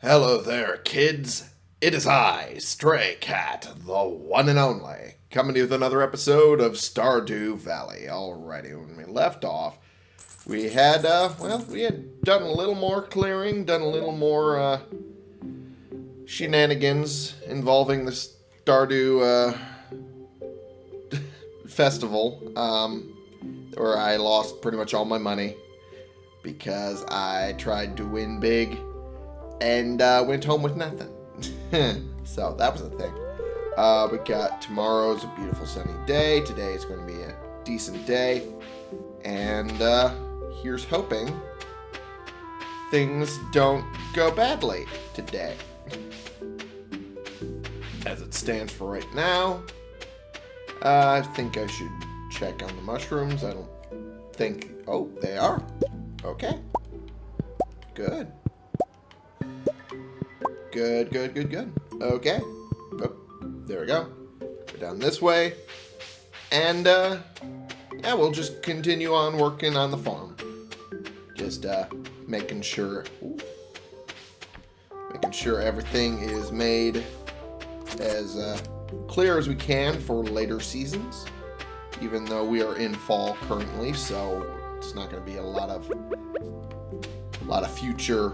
Hello there, kids. It is I, Stray Cat, the one and only, coming to you with another episode of Stardew Valley. Alrighty, when we left off, we had, uh, well, we had done a little more clearing, done a little more, uh, shenanigans involving the Stardew, uh, festival, um, where I lost pretty much all my money because I tried to win big and uh, went home with nothing. so that was the thing. Uh, we got tomorrow's a beautiful sunny day. Today is going to be a decent day. And uh, here's hoping things don't go badly today. As it stands for right now, uh, I think I should check on the mushrooms. I don't think... Oh, they are. Okay. Good. Good, good, good, good. Okay. Oh, there we go. Go down this way. And, uh, yeah, we'll just continue on working on the farm. Just, uh, making sure... Ooh, making sure everything is made as, uh, clear as we can for later seasons. Even though we are in fall currently, so it's not going to be a lot of a lot of future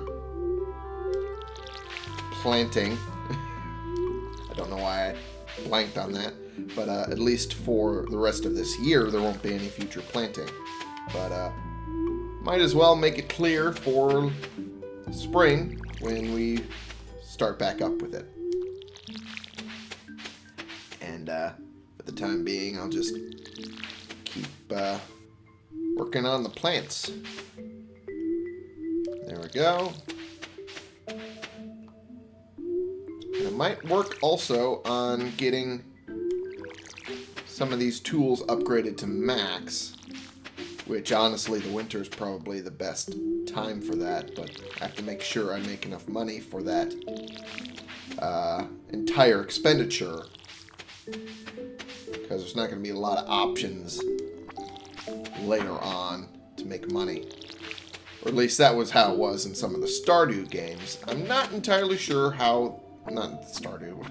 planting. I don't know why I blanked on that, but uh, at least for the rest of this year, there won't be any future planting. But uh, might as well make it clear for spring when we start back up with it. And uh, for the time being, I'll just keep uh, working on the plants. There we go. And I might work also on getting some of these tools upgraded to max. Which, honestly, the winter is probably the best time for that. But I have to make sure I make enough money for that uh, entire expenditure. Because there's not going to be a lot of options later on to make money. Or at least that was how it was in some of the Stardew games. I'm not entirely sure how... Not Stardew.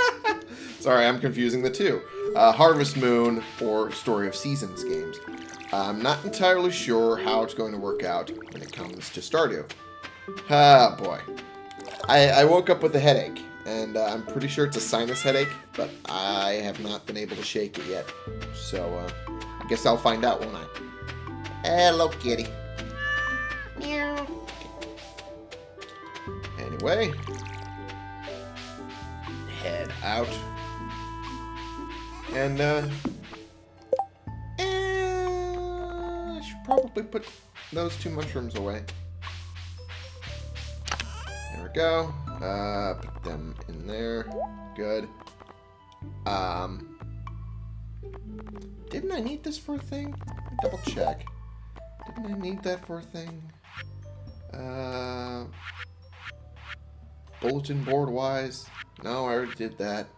Sorry, I'm confusing the two. Uh, Harvest Moon or Story of Seasons games. I'm not entirely sure how it's going to work out when it comes to Stardew. Ah, boy. I, I woke up with a headache, and uh, I'm pretty sure it's a sinus headache, but I have not been able to shake it yet. So, uh, I guess I'll find out, won't I? Hello, kitty. Meow. Anyway. Head out. And, uh... eh, I should probably put those two mushrooms away. There we go. Uh, put them in there. Good. Um... Didn't I need this for a thing? Double check. Didn't I need that for a thing? Uh, bulletin board wise? No, I already did that.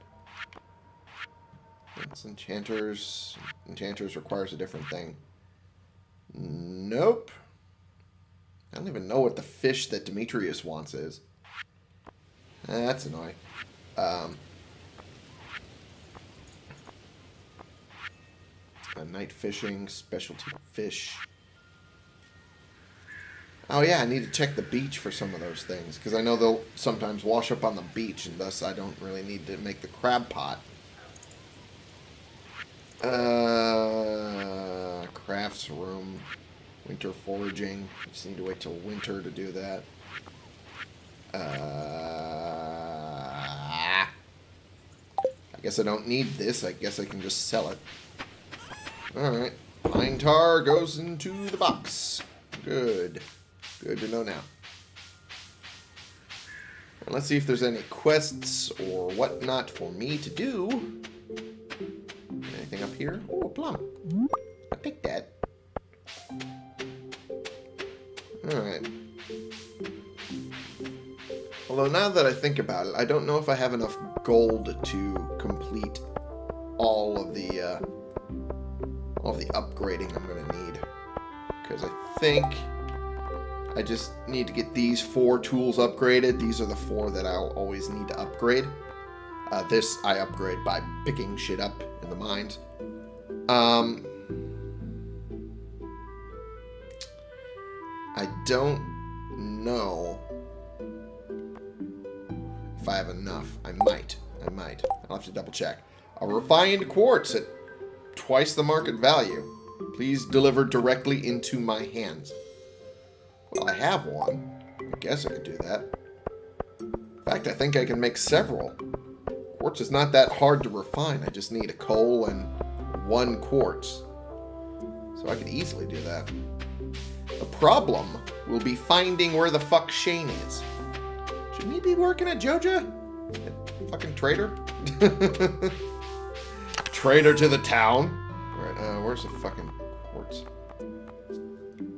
That's enchanters. Enchanters requires a different thing. Nope. I don't even know what the fish that Demetrius wants is. That's annoying. Um, a night fishing, specialty fish. Oh yeah, I need to check the beach for some of those things, because I know they'll sometimes wash up on the beach, and thus I don't really need to make the crab pot. Uh, crafts room, winter foraging. Just need to wait till winter to do that. Uh, I guess I don't need this. I guess I can just sell it. Alright. Pine tar goes into the box. Good. Good to know now. Let's see if there's any quests or whatnot for me to do. Anything up here? Oh, a plum. I'll that. Alright. Although now that I think about it, I don't know if I have enough gold to complete all of the, uh, all of the upgrading I'm going to need. Because I think I just need to get these four tools upgraded. These are the four that I'll always need to upgrade. Uh, this I upgrade by picking shit up in the mines. Um, I don't know if I have enough. I might. I might. I'll have to double check. A refined quartz at twice the market value. Please deliver directly into my hands. Well, I have one. I guess I could do that. In fact, I think I can make several. Quartz is not that hard to refine. I just need a coal and one quartz. So I could easily do that. The problem will be finding where the fuck Shane is. Should he be working at Joja? Fucking traitor? traitor to the town? Alright, uh, where's the fucking quartz?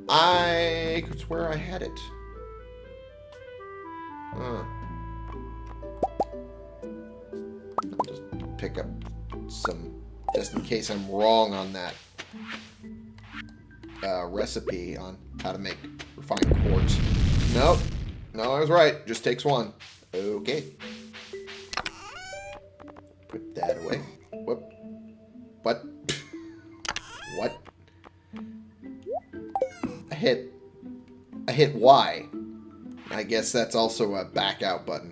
I... It's where I had it. Huh. I'll just pick up some... Just in case I'm wrong on that uh, recipe on how to make refined quartz. Nope. No, I was right. Just takes one. Okay. Put that away. Hit Y. I guess that's also a back out button.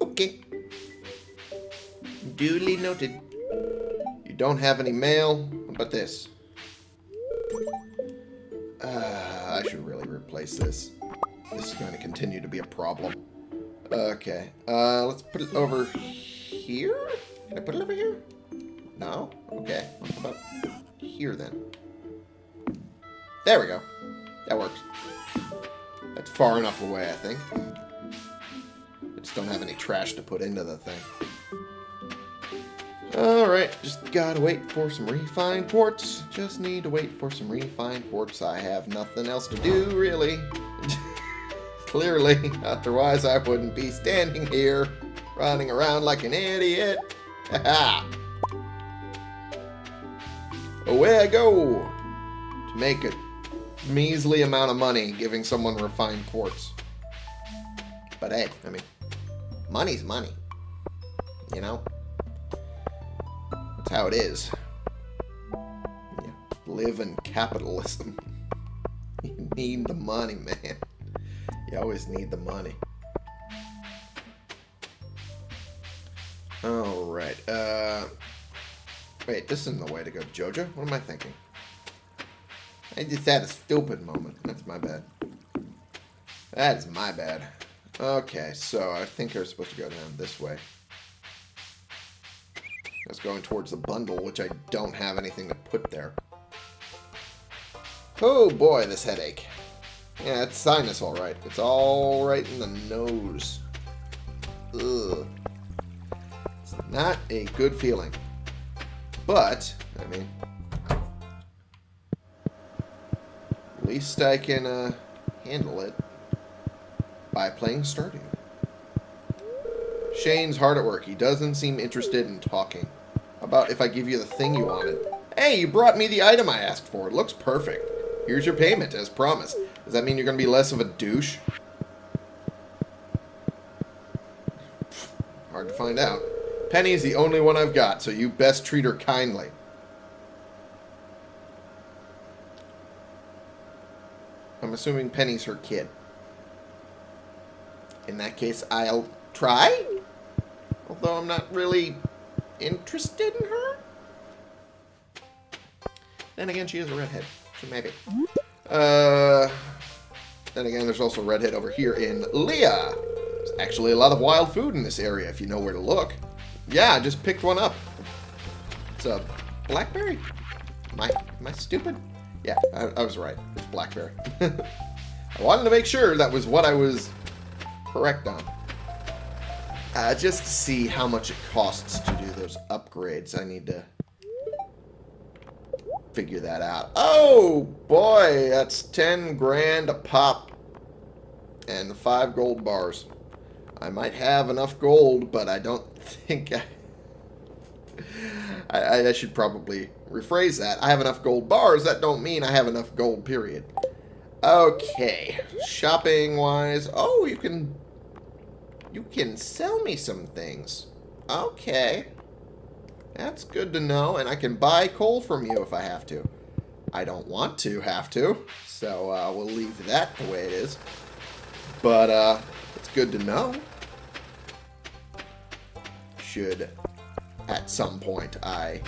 Okay. Duly noted. You don't have any mail. What about this? Uh, I should really replace this. This is going to continue to be a problem. Okay. Uh, let's put it over here? Can I put it over here? No? Okay. How about here then? There we go. That works. That's far enough away, I think. I just don't have any trash to put into the thing. Alright, just gotta wait for some refined quartz. Just need to wait for some refined quartz. I have nothing else to do, really. Clearly, otherwise I wouldn't be standing here, running around like an idiot. Away I go to make a measly amount of money giving someone refined quartz. But hey, I mean, money's money. You know? That's how it is. You live in capitalism. You need the money, man. You always need the money. Alright, uh... Wait, this isn't the way to go. Jojo. What am I thinking? I just had a stupid moment. That's my bad. That is my bad. Okay, so I think I was supposed to go down this way. I was going towards the bundle, which I don't have anything to put there. Oh boy, this headache. Yeah, it's sinus alright. It's all right in the nose. Ugh. It's not a good feeling. But, I mean, least I can uh, handle it by playing Stardew. Shane's hard at work. He doesn't seem interested in talking about if I give you the thing you wanted. Hey, you brought me the item I asked for. It looks perfect. Here's your payment, as promised. Does that mean you're going to be less of a douche? Hard to find out. Penny's the only one I've got, so you best treat her kindly. I'm assuming Penny's her kid. In that case, I'll try. Although I'm not really interested in her? Then again, she is a redhead, so maybe. Uh, then again, there's also a redhead over here in Leah. There's actually a lot of wild food in this area if you know where to look. Yeah, I just picked one up. It's a blackberry. Am I, am I stupid? Yeah, I, I was right. It's blackberry. I wanted to make sure that was what I was correct on. Uh, just to see how much it costs to do those upgrades, I need to figure that out. Oh, boy, that's 10 grand a pop and 5 gold bars. I might have enough gold, but I don't think I... I, I should probably rephrase that. I have enough gold bars. That don't mean I have enough gold, period. Okay. Shopping-wise... Oh, you can... You can sell me some things. Okay. That's good to know, and I can buy coal from you if I have to. I don't want to have to, so uh, we'll leave that the way it is. But uh, it's good to know. Should, at some point, I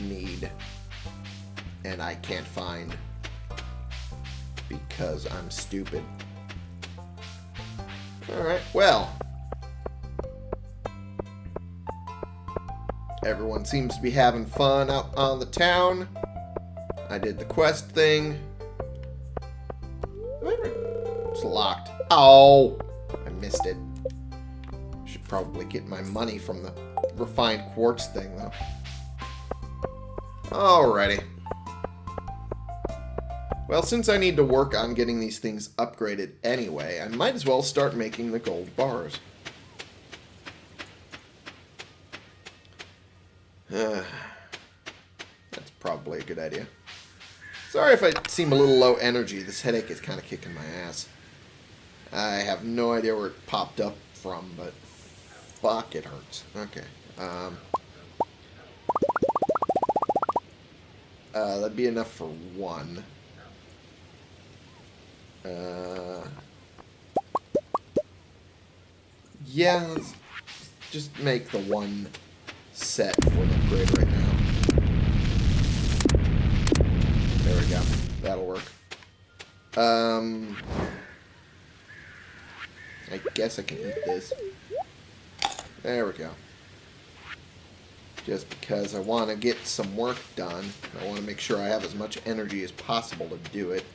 need and I can't find because I'm stupid. Alright, well. Everyone seems to be having fun out on the town. I did the quest thing. It's locked. Oh! I missed it. Should probably get my money from the refined quartz thing, though. Alrighty. Well, since I need to work on getting these things upgraded anyway, I might as well start making the gold bars. That's probably a good idea. Sorry if I seem a little low energy. This headache is kind of kicking my ass. I have no idea where it popped up from, but fuck, it hurts. Okay. Um, uh, that'd be enough for one. Uh, yeah, let's just make the one set for the upgrade right now. There we go. That'll work. Um, I guess I can eat this. There we go. Just because I want to get some work done. I want to make sure I have as much energy as possible to do it.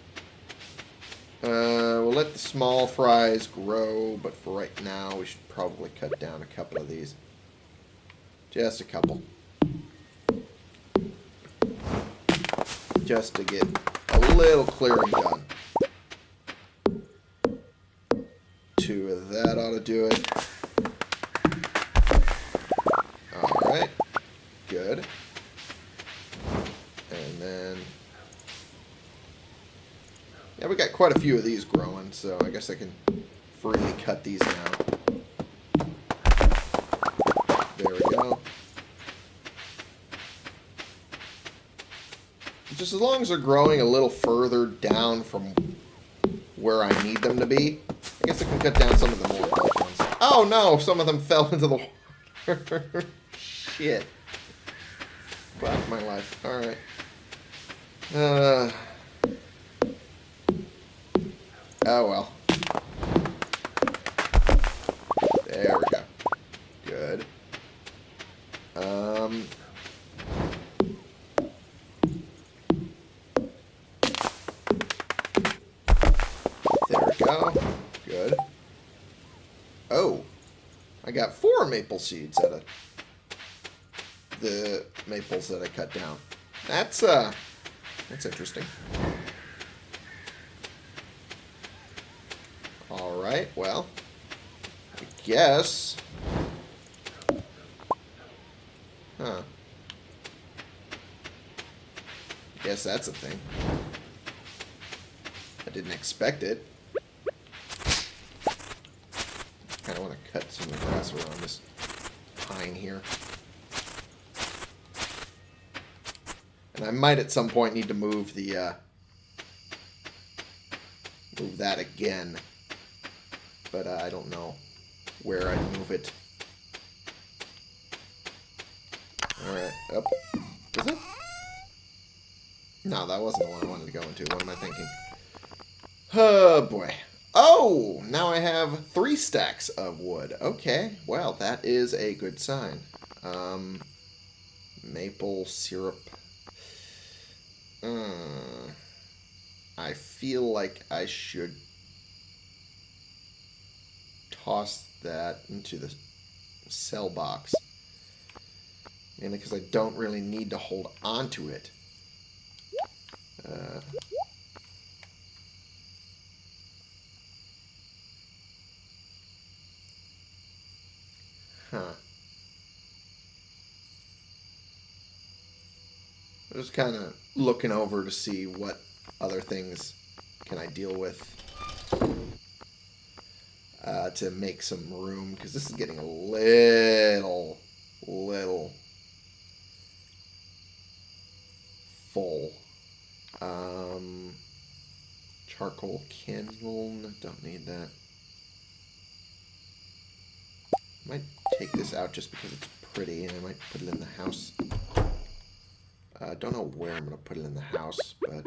Uh, we'll let the small fries grow, but for right now, we should probably cut down a couple of these. Just a couple. Just to get a little clearing done. Two of that ought to do it. Quite a few of these growing, so I guess I can freely cut these now. There we go. Just as long as they're growing a little further down from where I need them to be, I guess I can cut down some of the more ones. Oh no, some of them fell into the water. Shit. Fuck my life. Alright. Uh... Oh, well. There we go. Good. Um... There we go. Good. Oh. I got four maple seeds out of the maples that I cut down. That's, uh... That's interesting. Alright, well. I guess. Huh. Guess that's a thing. I didn't expect it. Kinda wanna cut some of the grass around this pine here. And I might at some point need to move the, uh, move that again but uh, I don't know where I'd move it. Alright, up. Is it? No, that wasn't the one I wanted to go into. What am I thinking? Oh, boy. Oh, now I have three stacks of wood. Okay, well, that is a good sign. Um, maple syrup. Mm, I feel like I should toss that into the sell box. Mainly because I don't really need to hold on to it. Uh, huh. I'm just kind of looking over to see what other things can I deal with uh, to make some room? Because this is getting a little, little full. Um, charcoal kiln, don't need that. Might take this out just because it's pretty, and I might put it in the house. I uh, don't know where I'm going to put it in the house, but...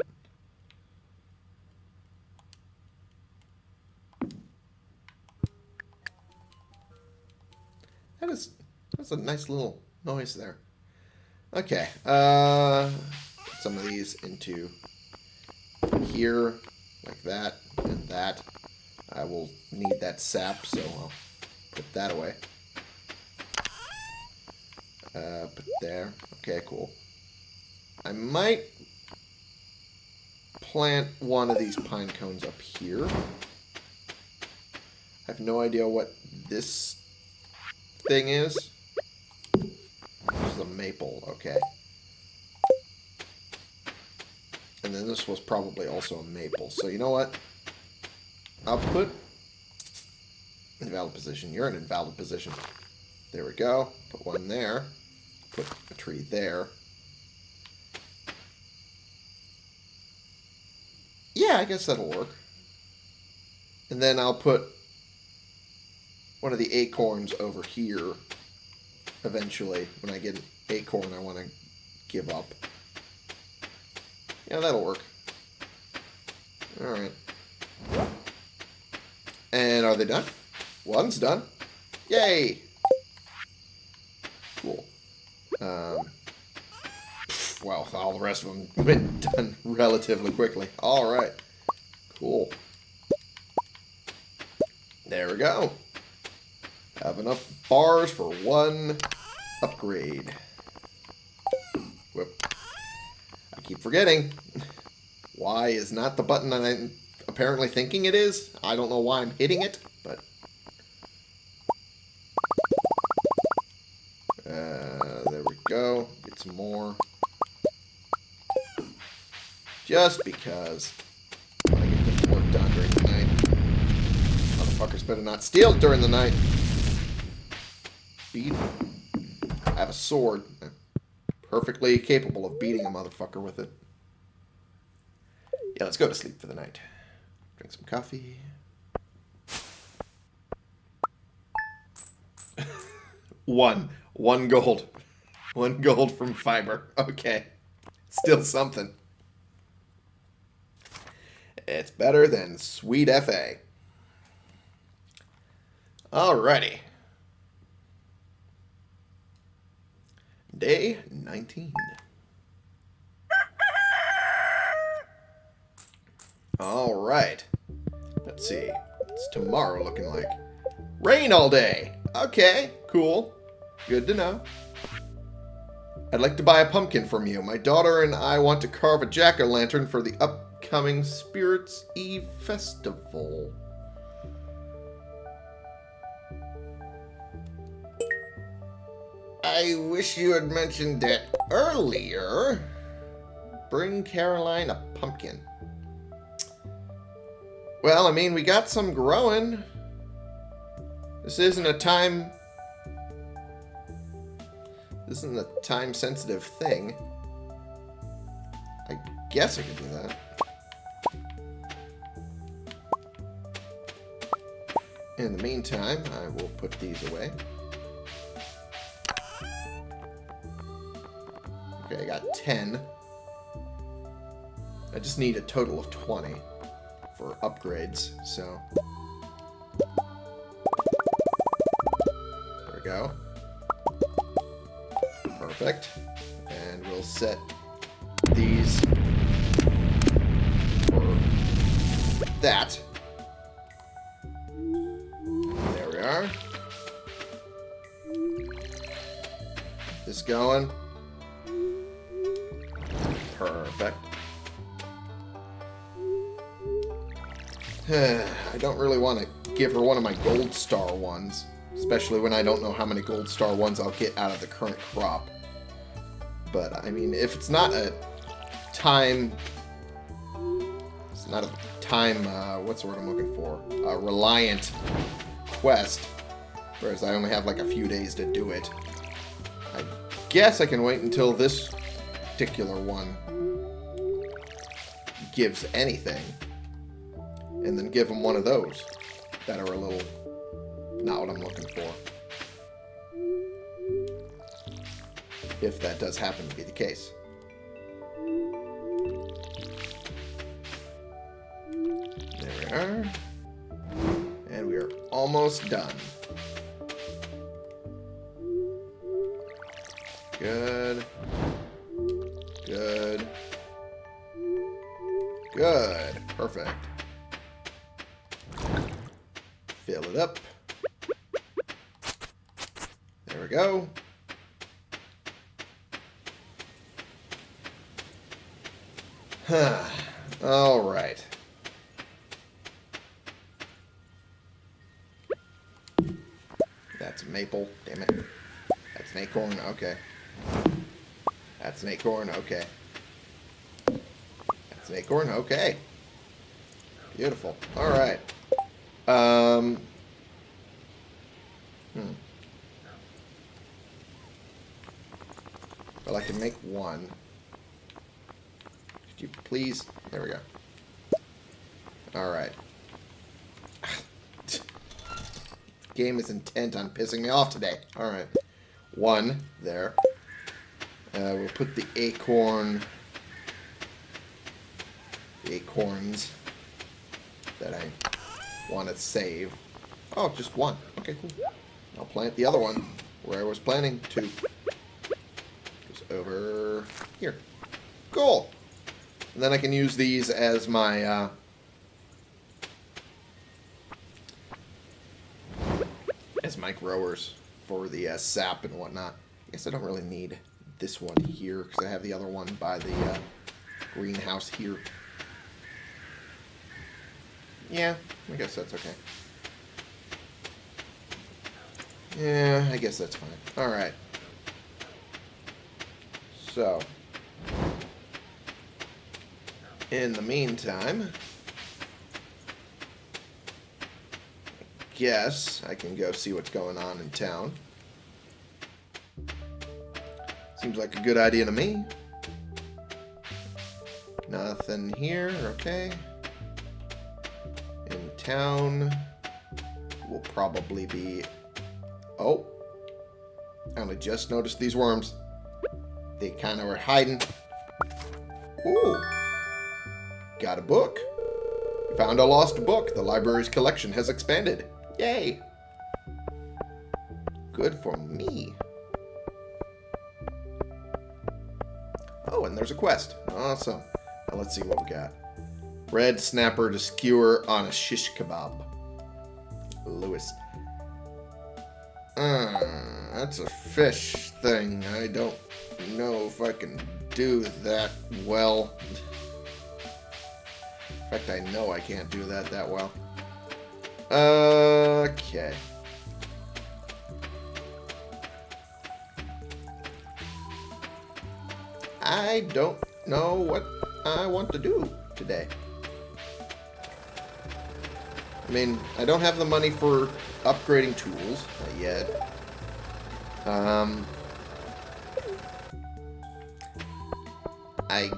That's a nice little noise there. Okay, uh... Some of these into here, like that, and that. I will need that sap, so I'll put that away. Uh, put there. Okay, cool. I might plant one of these pine cones up here. I have no idea what this thing is. Maple, okay. And then this was probably also a maple. So you know what? I'll put invalid position. You're in invalid position. There we go. Put one there. Put a tree there. Yeah, I guess that'll work. And then I'll put one of the acorns over here eventually. When I get an acorn I want to give up. Yeah, that'll work. Alright. And are they done? One's done. Yay! Cool. Um, well, all the rest of them went done relatively quickly. Alright. Cool. There we go. Have enough bars for one upgrade. Whoop. I keep forgetting. Y is not the button I'm apparently thinking it is. I don't know why I'm hitting it, but... Uh, there we go. Get some more. Just because I get the work done during the night. Motherfuckers better not steal during the night. Beat. Have a sword. perfectly capable of beating a motherfucker with it. Yeah, let's go to sleep for the night. Drink some coffee. One. One gold. One gold from fiber. Okay. Still something. It's better than Sweet FA. Alrighty. Day 19. Alright. Let's see. It's tomorrow looking like. Rain all day. Okay, cool. Good to know. I'd like to buy a pumpkin from you. My daughter and I want to carve a jack-o'-lantern for the upcoming Spirits Eve Festival. I wish you had mentioned that earlier. Bring Caroline a pumpkin. Well, I mean, we got some growing. This isn't a time... This isn't a time-sensitive thing. I guess I could do that. In the meantime, I will put these away. 10. I just need a total of 20 for upgrades, so... There we go. Ones. Especially when I don't know how many gold star ones I'll get out of the current crop. But, I mean, if it's not a time... It's not a time, uh, what's the word I'm looking for? A reliant quest. Whereas I only have like a few days to do it. I guess I can wait until this particular one gives anything. And then give them one of those that are a little not what I'm looking for. If that does happen to be the case. There we are. And we are almost done. Good. Good. Good. Perfect. Fill it up. We go. Huh. All right. That's maple. Damn it. That's an acorn. Okay. That's an acorn. Okay. That's an acorn. Okay. Beautiful. All right. Um. Hmm. Well, I can make one. Could you please? There we go. All right. Game is intent on pissing me off today. All right. One there. Uh, we'll put the acorn, the acorns that I want to save. Oh, just one. Okay, cool. I'll plant the other one where I was planning to. Here. Cool. And then I can use these as my, uh, as my growers for the uh, sap and whatnot. I guess I don't really need this one here because I have the other one by the uh, greenhouse here. Yeah, I guess that's okay. Yeah, I guess that's fine. Alright. So. In the meantime, guess I can go see what's going on in town. Seems like a good idea to me. Nothing here, okay. In town will probably be... Oh. I only just noticed these worms. They kind of were hiding. Ooh. Got a book. Found a lost book. The library's collection has expanded. Yay. Good for me. Oh, and there's a quest. Awesome. Now let's see what we got. Red snapper to skewer on a shish kebab. Lewis. Uh, that's a fish thing. I don't know if I can do that well. In fact, I know I can't do that that well. Okay. I don't know what I want to do today. I mean, I don't have the money for upgrading tools, yet. Um, I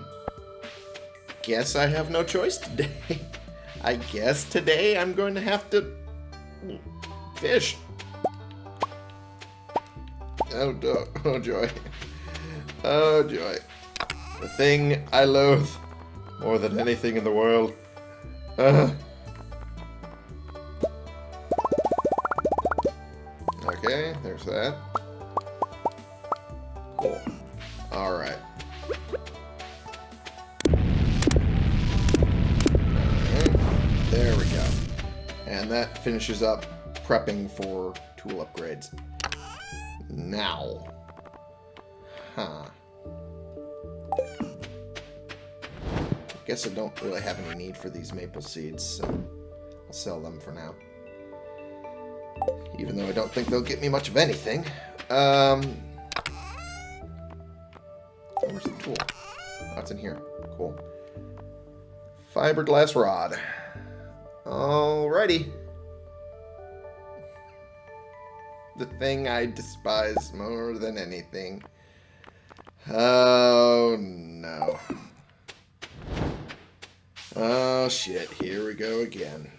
guess I have no choice today. I guess today I'm going to have to fish. Oh, oh joy. Oh joy. The thing I loathe more than anything in the world. Uh. Finishes up prepping for tool upgrades. Now. Huh. Guess I don't really have any need for these maple seeds, so I'll sell them for now. Even though I don't think they'll get me much of anything. Um, where's the tool? Oh, in here. Cool. Fiberglass rod. Alrighty. The thing I despise more than anything. Oh, no. Oh, shit. Here we go again.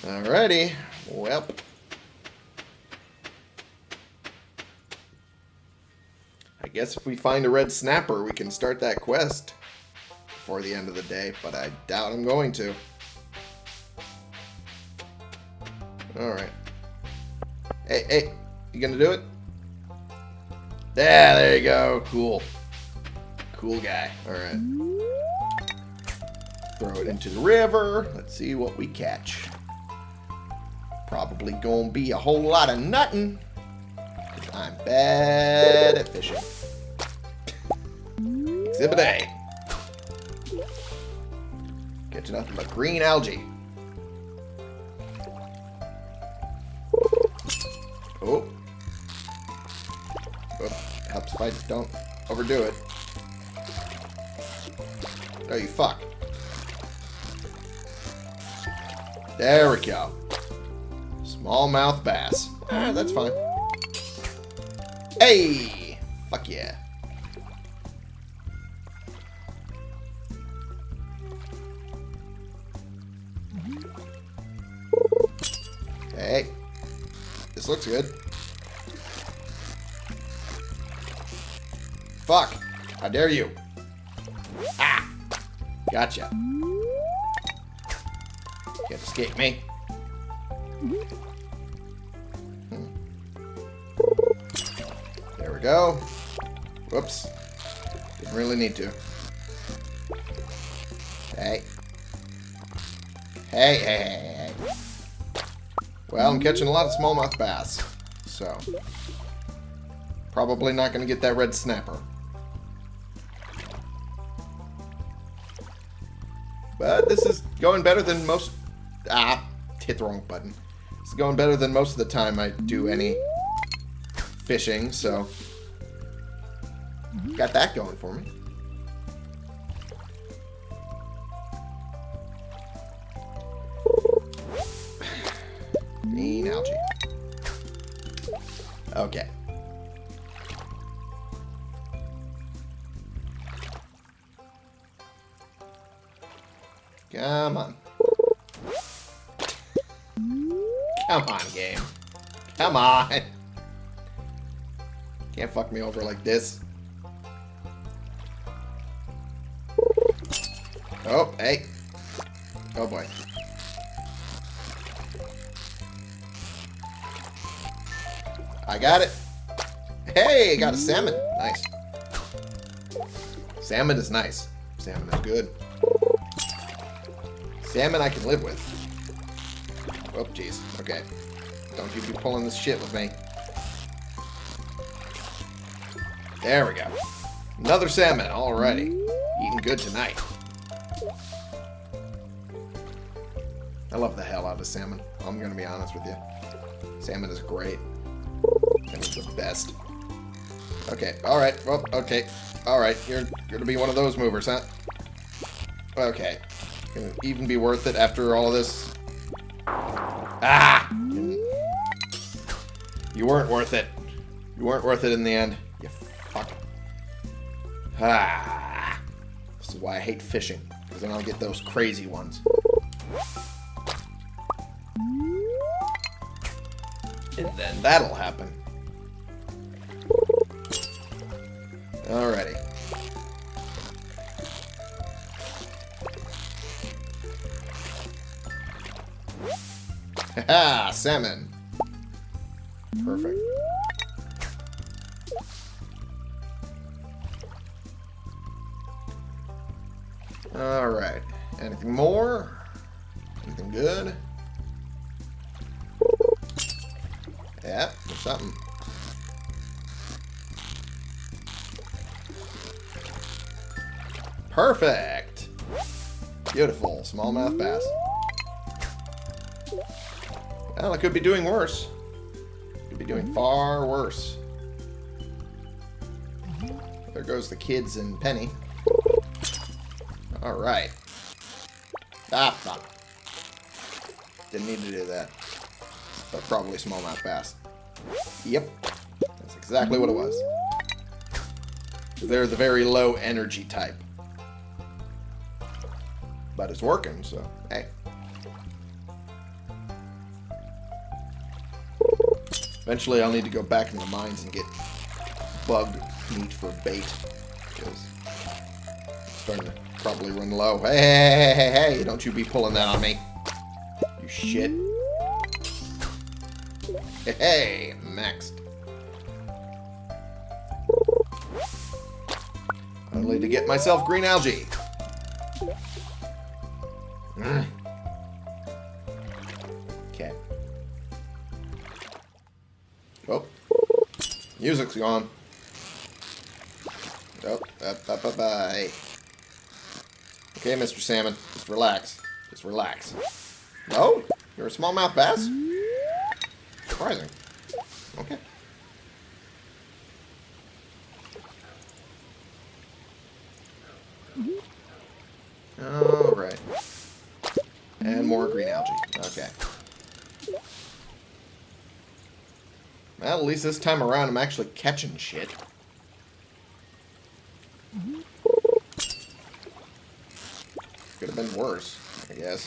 Alrighty. Well. I guess if we find a red snapper, we can start that quest before the end of the day, but I doubt I'm going to. Alright. Hey, hey, you gonna do it? Yeah, there you go. Cool. Cool guy. Alright. Throw it into the river. Let's see what we catch. Probably gonna be a whole lot of nothing. I'm bad at fishing. Exhibit A. Catching nothing but green algae. Oh. oh. Helps if I don't overdo it. Oh, you fuck. There we go. Smallmouth bass. Ah, that's fine. Hey! Fuck yeah. This looks good. Fuck. How dare you. Ah! Gotcha. Can't escape me. Hmm. There we go. Whoops. Didn't really need to. Hey. Hey, hey, hey, hey. Well, I'm catching a lot of smallmouth bass. So. Probably not going to get that red snapper. But this is going better than most... Ah, hit the wrong button. It's going better than most of the time I do any fishing, so... Got that going for me. Come on. Can't fuck me over like this. Oh, hey. Oh, boy. I got it. Hey, got a salmon. Nice. Salmon is nice. Salmon is good. Salmon I can live with. Oh, jeez. Okay. Don't you be pulling this shit with me. There we go. Another salmon. Alrighty. Eating good tonight. I love the hell out of salmon. I'm going to be honest with you. Salmon is great. Salmon's the best. Okay. Alright. Well, okay. Alright. You're going to be one of those movers, huh? Okay. Can it even be worth it after all this? You weren't worth it. You weren't worth it in the end. You fuck. Ah! This is why I hate fishing. Because then I'll get those crazy ones. And then that'll happen. Alrighty. Haha, salmon. Yeah, there's something. Perfect! Beautiful. Smallmouth bass. Well, I could be doing worse. Could be doing far worse. There goes the kids and Penny. Alright. Ah, fuck. Didn't need to do that. But probably smallmouth bass. Yep. That's exactly what it was. They're the very low energy type. But it's working, so hey. Eventually I'll need to go back in the mines and get bugged meat for bait. Because it's starting to probably run low. Hey, hey, hey, hey, hey, don't you be pulling that on me. You shit. Hey, next. Only to get myself green algae. Mm. Okay. Oh. Music's gone. Oh, bye, bye, bye. Okay, Mr. Salmon. Just relax. Just relax. No? You're a smallmouth bass? Surprising. Okay. Alright. And more green algae. Okay. Well, at least this time around I'm actually catching shit. Could have been worse, I guess.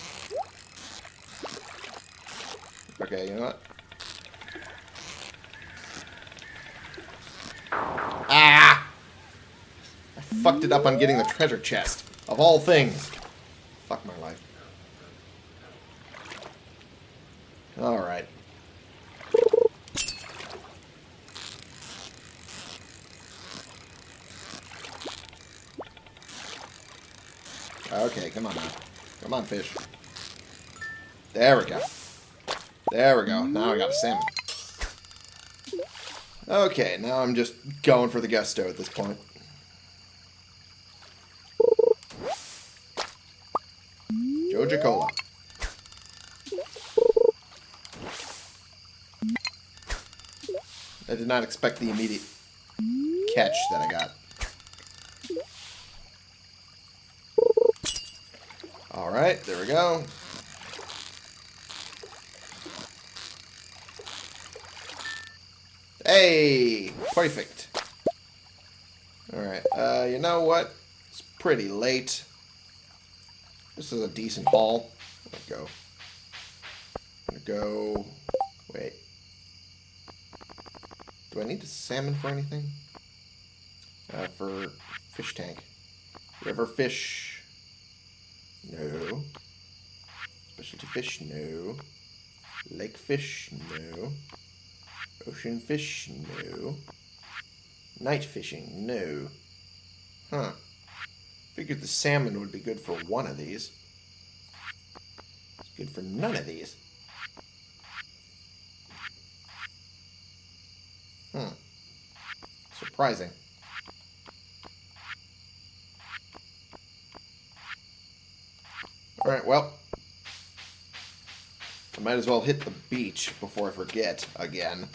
Okay, you know what? Ah! I fucked it up on getting the treasure chest. Of all things. Fuck my life. Alright. Okay, come on now. Come on, fish. There we go. There we go. Now I got a salmon. Okay, now I'm just going for the gusto at this point. Joja Cola. I did not expect the immediate catch that I got. Alright, there we go. Hey! Perfect. Alright, uh, you know what? It's pretty late. This is a decent. Let's go. I'm gonna go... Wait. Do I need salmon for anything? Uh, for fish tank. River fish. No. Specialty fish, no. Lake fish, no. Ocean fish, no. Night fishing, no. Huh. Figured the salmon would be good for one of these. It's good for none of these. Surprising. Alright, well. I might as well hit the beach before I forget again.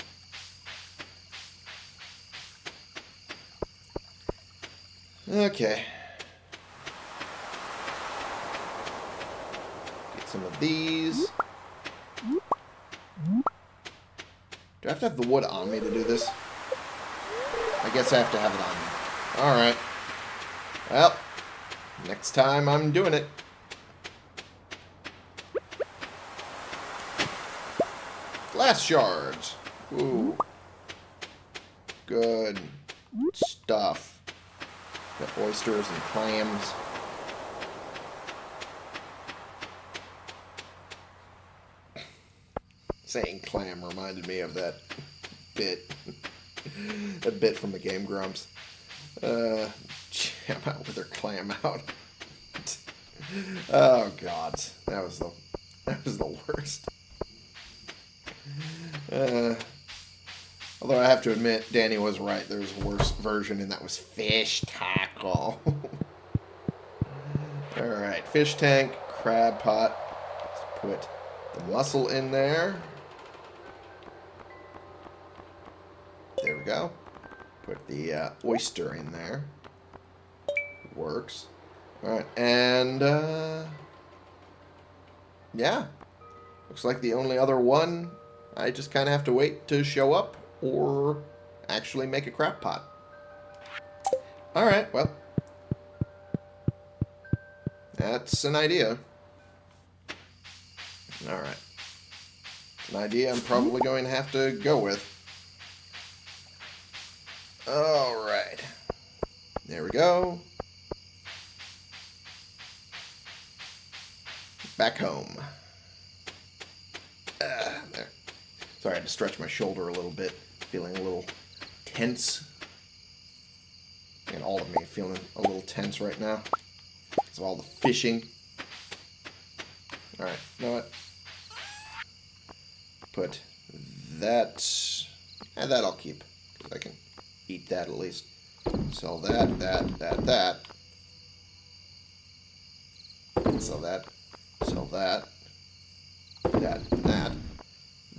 Okay. Get some of these. Do I have to have the wood on me to do this? Guess I have to have it on. Alright. Well, next time I'm doing it. Glass shards. Ooh. Good stuff. Got oysters and clams. Saying clam reminded me of that bit. a bit from the Game Grumps. Uh, jam out with her clam out. oh god, that was the that was the worst. Uh, Although I have to admit, Danny was right. There's a worse version, and that was fish tackle. Alright, fish tank, crab pot. Let's put the mussel in there. There The uh, oyster in there. Works. Alright, and uh, yeah. Looks like the only other one, I just kind of have to wait to show up or actually make a crab pot. Alright, well. That's an idea. Alright. An idea I'm probably going to have to go with. Alright. There we go. Back home. Uh, there. Sorry, I had to stretch my shoulder a little bit. Feeling a little tense. And all of me feeling a little tense right now. Because of all the fishing. Alright, you know what? Put that... And that I'll keep. Eat that at least. Sell that, that, that, that. Sell that. Sell that. That, that.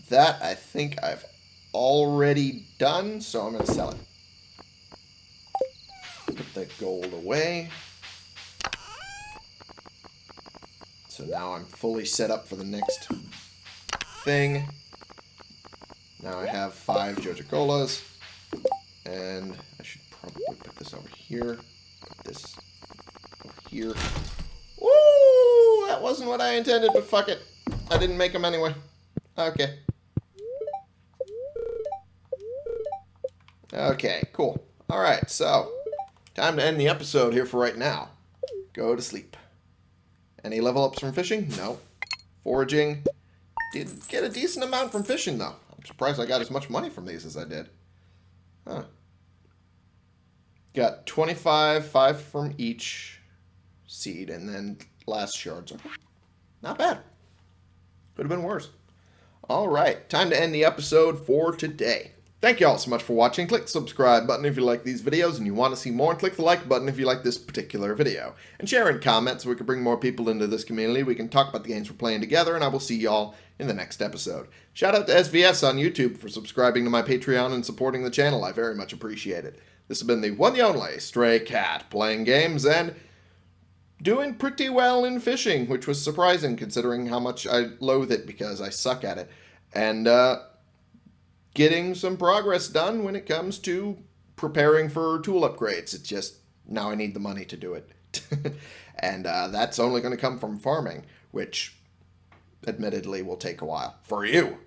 That I think I've already done, so I'm going to sell it. Put the gold away. So now I'm fully set up for the next thing. Now I have five Joja Colas. And I should probably put this over here. Put this over here. Woo! That wasn't what I intended, but fuck it. I didn't make them anyway. Okay. Okay, cool. Alright, so, time to end the episode here for right now. Go to sleep. Any level ups from fishing? No. Foraging. Did get a decent amount from fishing, though. I'm surprised I got as much money from these as I did. Huh. Got 25, 5 from each seed, and then glass shards. Are not bad. Could have been worse. All right, time to end the episode for today. Thank you all so much for watching. Click the subscribe button if you like these videos and you want to see more. And click the like button if you like this particular video. And share in comments so we can bring more people into this community. We can talk about the games we're playing together. And I will see y'all in the next episode. Shout out to SVS on YouTube for subscribing to my Patreon and supporting the channel. I very much appreciate it. This has been the one the only Stray Cat playing games and doing pretty well in fishing, which was surprising considering how much I loathe it because I suck at it. And uh, getting some progress done when it comes to preparing for tool upgrades. It's just now I need the money to do it. and uh, that's only going to come from farming, which admittedly will take a while for you.